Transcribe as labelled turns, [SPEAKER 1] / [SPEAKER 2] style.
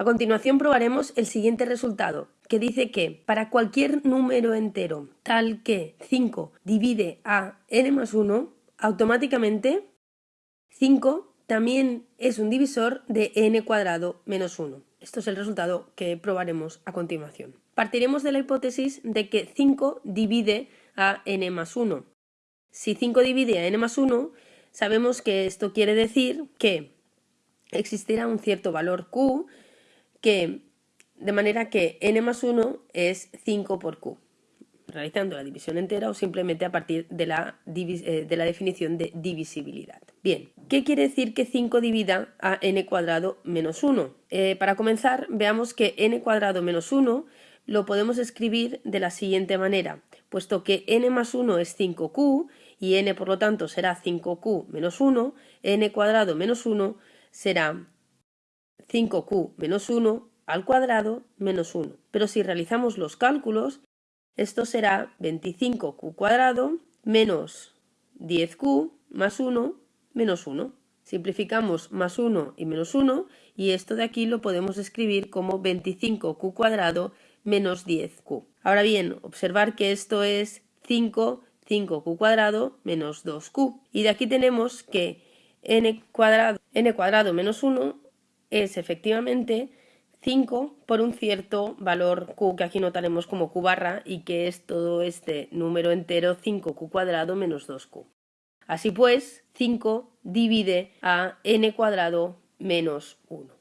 [SPEAKER 1] A continuación probaremos el siguiente resultado, que dice que para cualquier número entero tal que 5 divide a n más 1, automáticamente 5 también es un divisor de n cuadrado menos 1. Esto es el resultado que probaremos a continuación. Partiremos de la hipótesis de que 5 divide a n más 1. Si 5 divide a n más 1, sabemos que esto quiere decir que existirá un cierto valor q que de manera que n más 1 es 5 por q, realizando la división entera o simplemente a partir de la, eh, de la definición de divisibilidad. Bien, ¿qué quiere decir que 5 divida a n cuadrado menos 1? Eh, para comenzar, veamos que n cuadrado menos 1 lo podemos escribir de la siguiente manera, puesto que n más 1 es 5q y n por lo tanto será 5q menos 1, n cuadrado menos 1 será 5q menos 1 al cuadrado menos 1. Pero si realizamos los cálculos, esto será 25q cuadrado menos 10q más 1 menos 1. Simplificamos más 1 y menos 1 y esto de aquí lo podemos escribir como 25q cuadrado menos 10q. Ahora bien, observar que esto es 5, 5q cuadrado menos 2q. Y de aquí tenemos que n cuadrado, n cuadrado menos 1 es efectivamente 5 por un cierto valor q que aquí notaremos como q barra y que es todo este número entero 5q cuadrado menos 2q. Así pues, 5 divide a n cuadrado menos 1.